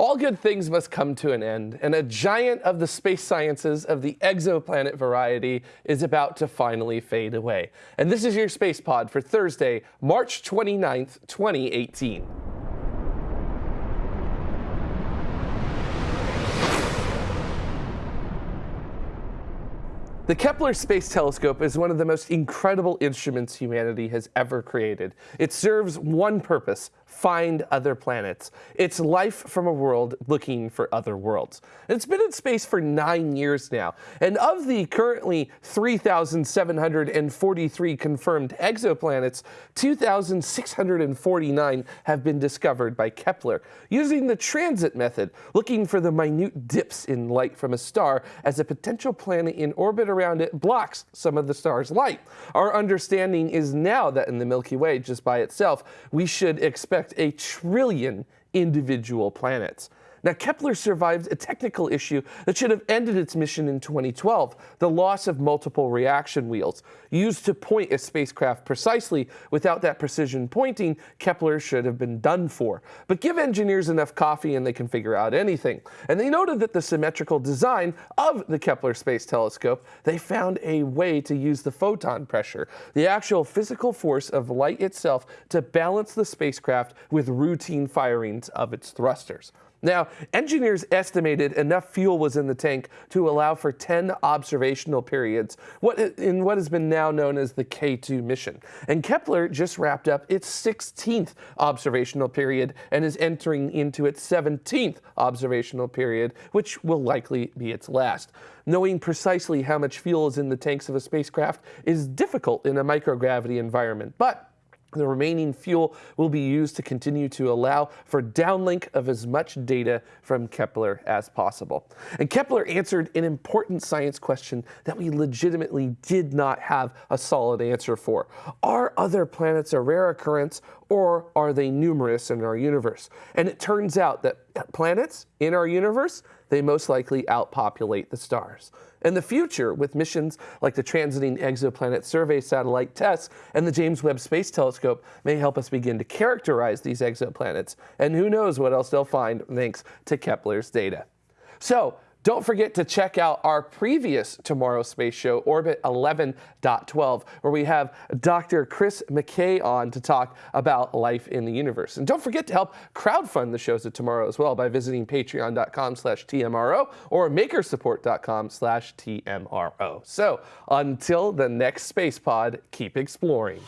All good things must come to an end, and a giant of the space sciences of the exoplanet variety is about to finally fade away. And this is your Space Pod for Thursday, March 29th, 2018. The Kepler Space Telescope is one of the most incredible instruments humanity has ever created. It serves one purpose, find other planets. It's life from a world looking for other worlds. It's been in space for nine years now. And of the currently 3,743 confirmed exoplanets, 2,649 have been discovered by Kepler, using the transit method, looking for the minute dips in light from a star as a potential planet in orbit around it blocks some of the star's light. Our understanding is now that in the Milky Way, just by itself, we should expect a trillion individual planets. Now, Kepler survived a technical issue that should have ended its mission in 2012, the loss of multiple reaction wheels. Used to point a spacecraft precisely, without that precision pointing, Kepler should have been done for. But give engineers enough coffee and they can figure out anything. And they noted that the symmetrical design of the Kepler Space Telescope, they found a way to use the photon pressure, the actual physical force of light itself, to balance the spacecraft with routine firings of its thrusters. Now, engineers estimated enough fuel was in the tank to allow for 10 observational periods what, in what has been now known as the K2 mission. And Kepler just wrapped up its 16th observational period and is entering into its 17th observational period, which will likely be its last. Knowing precisely how much fuel is in the tanks of a spacecraft is difficult in a microgravity environment, but the remaining fuel will be used to continue to allow for downlink of as much data from Kepler as possible. And Kepler answered an important science question that we legitimately did not have a solid answer for. Are other planets a rare occurrence or are they numerous in our universe? And it turns out that planets in our universe, they most likely outpopulate the stars. In the future, with missions like the Transiting Exoplanet Survey Satellite TESS and the James Webb Space Telescope may help us begin to characterize these exoplanets. And who knows what else they'll find thanks to Kepler's data. So don't forget to check out our previous Tomorrow Space Show, Orbit 11.12, where we have Dr. Chris McKay on to talk about life in the universe. And don't forget to help crowdfund the shows of tomorrow as well by visiting patreon.com slash TMRO or makersupport.com slash TMRO. So until the next Space Pod, keep exploring.